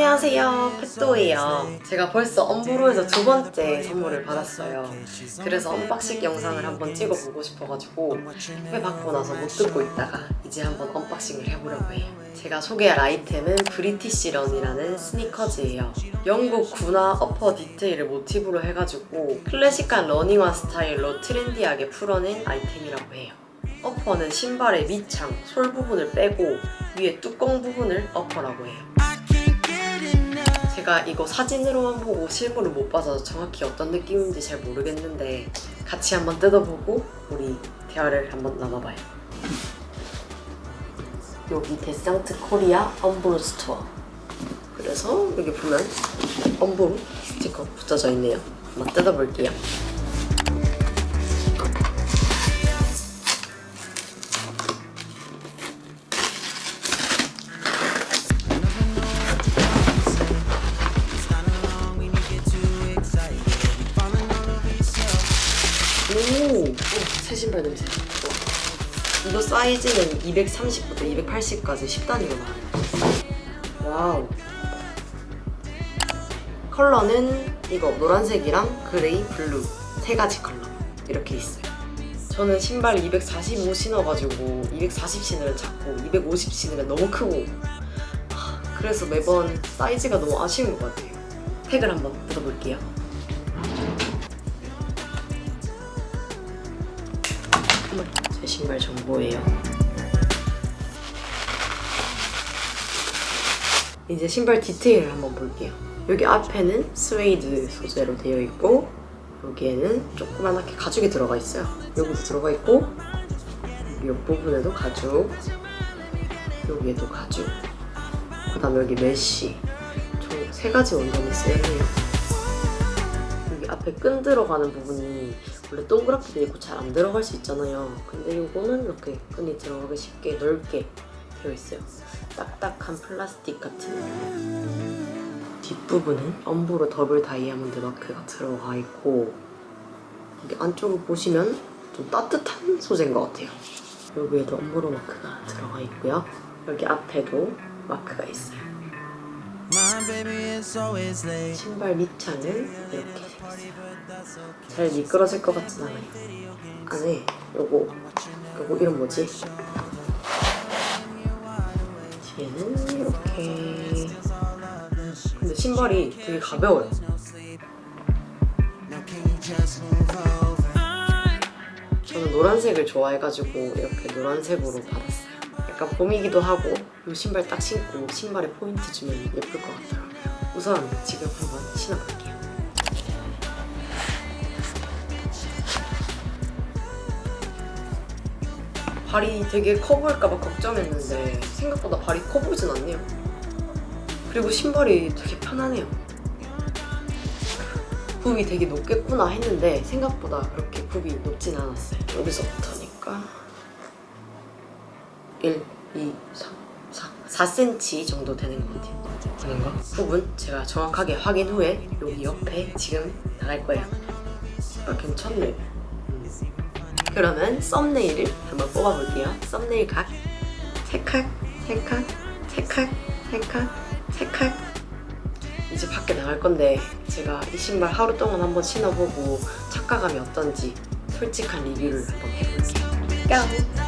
안녕하세요. 펫도예요. 제가 벌써 엄브로에서 두 번째 선물을 받았어요. 그래서 언박싱 영상을 한번 찍어보고 싶어가지고 받고 나서 못 뜯고 있다가 이제 한번 언박싱을 해보려고 해요. 제가 소개할 아이템은 브리티시런이라는 스니커즈예요. 영국 군화 upper 디테일을 모티브로 해가지고 클래식한 러닝화 스타일로 trendy하게 풀어낸 아이템이라고 해요. upper는 신발의 밑창, sole 부분을 빼고 위에 뚜껑 부분을 upper라고 해요 제가 이거 사진으로만 보고 실물을 못 봐서 정확히 어떤 느낌인지 잘 모르겠는데 같이 한번 뜯어보고 우리 대화를 한번 나눠봐요. 여기 데상트 코리아 엄브로 스토어 그래서 여기 보면 엄브로 스티커 붙여져 있네요. 한번 뜯어볼게요. 신발 냄새. 와. 이거 사이즈는 230부터 280까지 10단위로 나와요. Wow. 컬러는 이거 노란색이랑 gray, blue 세 가지 컬러 이렇게 있어요. 저는 신발 245 신어가지고 240 신으면 작고 250 신으면 너무 크고 하, 그래서 매번 사이즈가 너무 아쉬운 것 같아요. 택을 한번 뜯어볼게요. 신발 정보예요. 이제 신발 디테일을 한번 볼게요. 여기 앞에는 스웨이드 소재로 되어 있고 여기에는 조그만하게 가죽이 들어가 있어요. 여기도 들어가 있고 여기 옆부분에도 가죽 여기에도 가죽 그 다음에 여기 mesh 총 세 가지 원단이 쓰여있네요. 여기 앞에 끈 들어가는 부분이 원래 동그랗게 돼 있고 잘 안 들어갈 수 있잖아요. 근데 이거는 이렇게 끈이 들어가기 쉽게 넓게 되어 있어요. 딱딱한 플라스틱 같은 뒷부분은 엄브로 더블 다이아몬드 마크가 들어가 있고 여기 안쪽을 보시면 좀 따뜻한 소재인 것 같아요. 여기에도 엄브로 마크가 들어가 있고요. 여기 앞에도 마크가 있어요. 신발 밑창은 이렇게 생겼어요. 잘 미끄러질 것 같진 않아요. 안에 요거 요거 이름 뭐지? 뒤에는 이렇게 근데 신발이 되게 가벼워요. 저는 노란색을 좋아해가지고 이렇게 노란색으로 받았어요. 약간 봄이기도 하고 이 신발 딱 신고 신발에 포인트 주면 예쁠 것 같더라고요. 우선 지금 한번 신어볼게요. 발이 되게 커 보일까봐 걱정했는데 생각보다 발이 커 보이진 않네요. 그리고 신발이 되게 편하네요. 굽이 되게 높겠구나 했는데 생각보다 그렇게 굽이 높진 않았어요. 여기서부터니까 1, 2, 3, 4, 4cm 정도 되는 것 같아요. 되는가? 부분 제가 정확하게 확인 후에 여기 옆에 지금 나갈 거예요. 아, 괜찮네. 그러면 썸네일을 한번 뽑아볼게요. 썸네일 각, 세 컷, 세 컷, 세 컷, 세 컷, 세 컷. 이제 밖에 나갈 건데 제가 이 신발 하루 동안 한번 신어보고 착화감이 어떤지 솔직한 리뷰를 한번 해볼게요. 뿅!